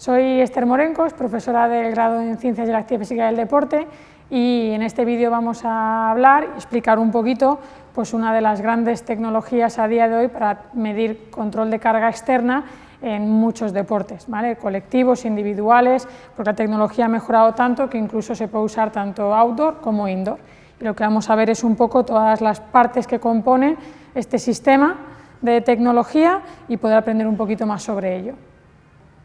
Soy Esther Morencos, profesora del grado en Ciencias de la Actividad Física del Deporte y en este vídeo vamos a hablar y explicar un poquito pues, una de las grandes tecnologías a día de hoy para medir control de carga externa en muchos deportes, ¿vale? colectivos, individuales, porque la tecnología ha mejorado tanto que incluso se puede usar tanto outdoor como indoor. Y lo que vamos a ver es un poco todas las partes que componen este sistema de tecnología y poder aprender un poquito más sobre ello.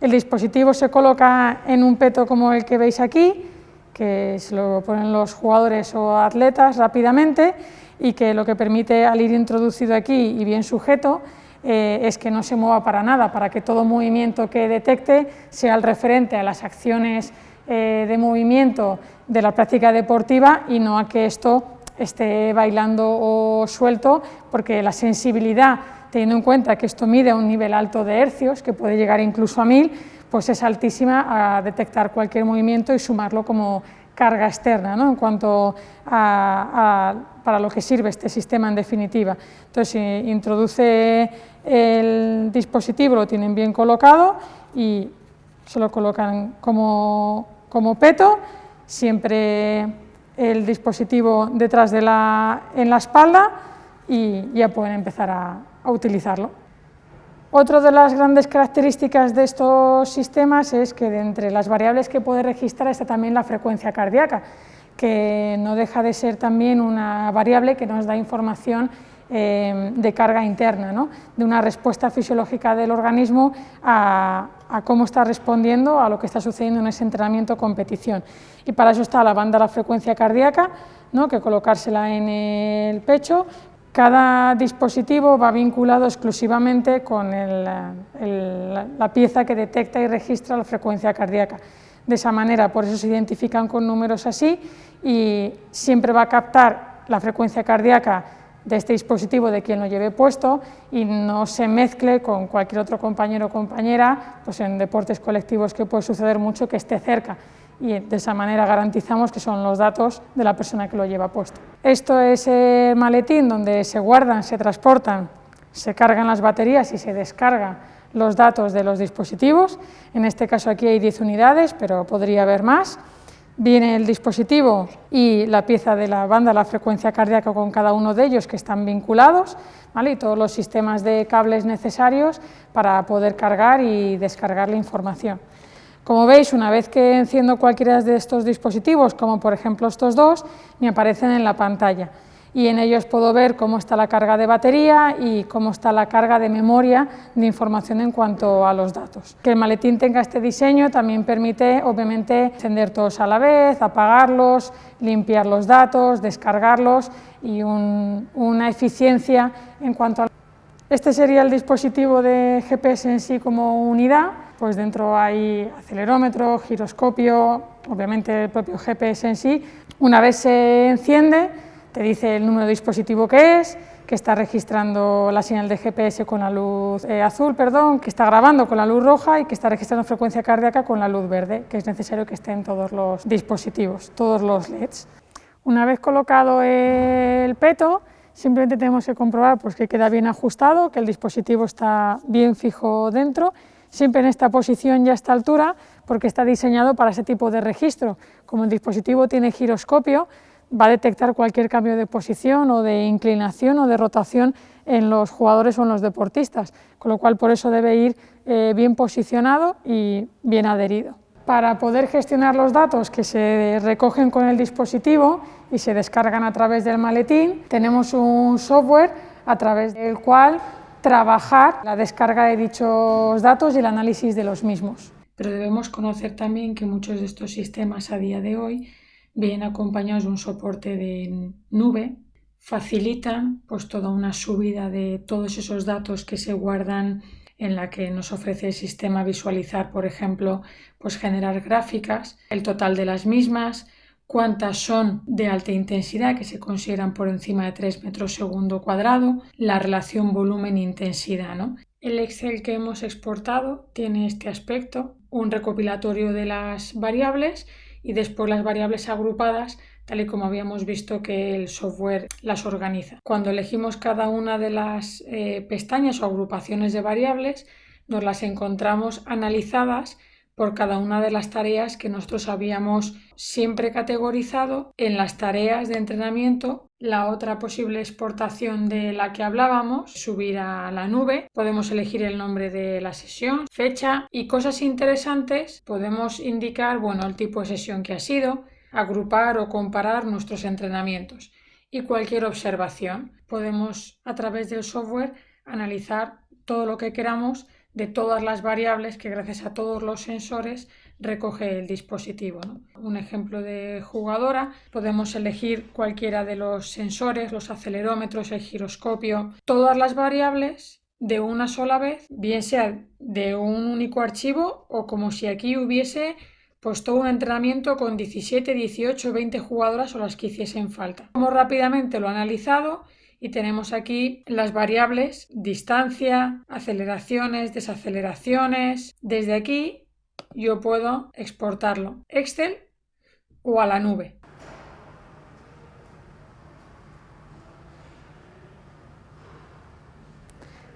El dispositivo se coloca en un peto como el que veis aquí, que se lo ponen los jugadores o atletas rápidamente y que lo que permite al ir introducido aquí y bien sujeto eh, es que no se mueva para nada, para que todo movimiento que detecte sea el referente a las acciones eh, de movimiento de la práctica deportiva y no a que esto esté bailando o suelto, porque la sensibilidad teniendo en cuenta que esto mide un nivel alto de hercios, que puede llegar incluso a 1000, pues es altísima a detectar cualquier movimiento y sumarlo como carga externa, ¿no? en cuanto a, para lo que sirve este sistema en definitiva. Entonces, introduce el dispositivo, lo tienen bien colocado y se lo colocan como, como peto, siempre el dispositivo detrás de la, en la espalda y ya pueden empezar a, a utilizarlo. Otra de las grandes características de estos sistemas es que de entre las variables que puede registrar está también la frecuencia cardíaca, que no deja de ser también una variable que nos da información eh, de carga interna, ¿no? de una respuesta fisiológica del organismo a, cómo está respondiendo a lo que está sucediendo en ese entrenamiento o competición. Y para eso está la banda de la frecuencia cardíaca, ¿no? que colocársela en el pecho, cada dispositivo va vinculado exclusivamente con la pieza que detecta y registra la frecuencia cardíaca. De esa manera, por eso se identifican con números así y siempre va a captar la frecuencia cardíaca de este dispositivo de quien lo lleve puesto y no se mezcle con cualquier otro compañero o compañera, pues en deportes colectivos que puede suceder mucho que esté cerca y de esa manera garantizamos que son los datos de la persona que lo lleva puesto. Esto es el maletín donde se guardan, se transportan, se cargan las baterías y se descargan los datos de los dispositivos. En este caso aquí hay 10 unidades, pero podría haber más. Viene el dispositivo y la pieza de la banda, la frecuencia cardíaca con cada uno de ellos que están vinculados ¿vale? y todos los sistemas de cables necesarios para poder cargar y descargar la información. Como veis, una vez que enciendo cualquiera de estos dispositivos, como por ejemplo estos dos, me aparecen en la pantalla y en ellos puedo ver cómo está la carga de batería y cómo está la carga de memoria de información en cuanto a los datos. Que el maletín tenga este diseño también permite, obviamente, encender todos a la vez, apagarlos, limpiar los datos, descargarlos y una eficiencia en cuanto a... Este sería el dispositivo de GPS en sí como unidad, pues dentro hay acelerómetro, giroscopio, obviamente el propio GPS en sí. Una vez se enciende, te dice el número de dispositivo que es, que está registrando la señal de GPS con la luz eh, azul, perdón, que está grabando con la luz roja y que está registrando frecuencia cardíaca con la luz verde, que es necesario que estén todos los dispositivos, todos los LEDs. Una vez colocado el peto, simplemente tenemos que comprobar pues, que queda bien ajustado, que el dispositivo está bien fijo dentro siempre en esta posición y a esta altura porque está diseñado para ese tipo de registro. Como el dispositivo tiene giroscopio, va a detectar cualquier cambio de posición o de inclinación o de rotación en los jugadores o en los deportistas, con lo cual por eso debe ir eh, bien posicionado y bien adherido. Para poder gestionar los datos que se recogen con el dispositivo y se descargan a través del maletín, tenemos un software a través del cual trabajar la descarga de dichos datos y el análisis de los mismos. Pero debemos conocer también que muchos de estos sistemas a día de hoy vienen acompañados de un soporte de nube, facilitan pues toda una subida de todos esos datos que se guardan en la que nos ofrece el sistema visualizar, por ejemplo, pues generar gráficas, el total de las mismas, cuántas son de alta intensidad, que se consideran por encima de 3 metros segundo cuadrado, la relación volumen-intensidad. ¿no? El Excel que hemos exportado tiene este aspecto, un recopilatorio de las variables y después las variables agrupadas tal y como habíamos visto que el software las organiza. Cuando elegimos cada una de las eh, pestañas o agrupaciones de variables, nos las encontramos analizadas por cada una de las tareas que nosotros habíamos siempre categorizado en las tareas de entrenamiento. La otra posible exportación de la que hablábamos, subir a la nube, podemos elegir el nombre de la sesión, fecha y cosas interesantes, podemos indicar bueno, el tipo de sesión que ha sido, agrupar o comparar nuestros entrenamientos y cualquier observación. Podemos a través del software analizar todo lo que queramos de todas las variables que gracias a todos los sensores recoge el dispositivo. Un ejemplo de jugadora, podemos elegir cualquiera de los sensores, los acelerómetros, el giroscopio, todas las variables de una sola vez, bien sea de un único archivo o como si aquí hubiese pues todo un entrenamiento con 17, 18, 20 jugadoras o las que hiciesen falta. Como rápidamente lo analizado y tenemos aquí las variables distancia, aceleraciones, desaceleraciones. Desde aquí yo puedo exportarlo Excel o a la nube.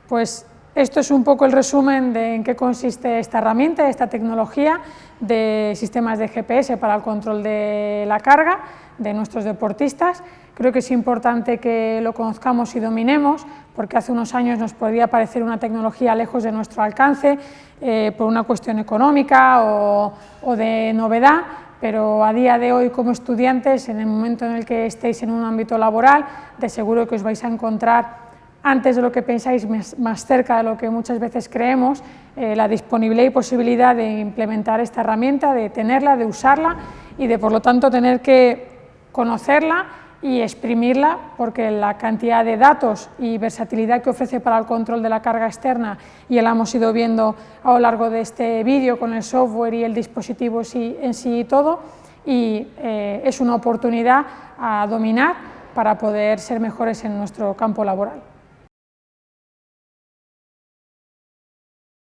Pues esto es un poco el resumen de en qué consiste esta herramienta, esta tecnología de sistemas de GPS para el control de la carga de nuestros deportistas. Creo que es importante que lo conozcamos y dominemos, porque hace unos años nos podría parecer una tecnología lejos de nuestro alcance eh, por una cuestión económica o de novedad, pero a día de hoy como estudiantes, en el momento en el que estéis en un ámbito laboral, de seguro que os vais a encontrar antes de lo que pensáis, más cerca de lo que muchas veces creemos, eh, la disponibilidad y posibilidad de implementar esta herramienta, de tenerla, de usarla y de por lo tanto tener que conocerla y exprimirla porque la cantidad de datos y versatilidad que ofrece para el control de la carga externa y la hemos ido viendo a lo largo de este vídeo con el software y el dispositivo en sí y todo y eh, es una oportunidad a dominar para poder ser mejores en nuestro campo laboral.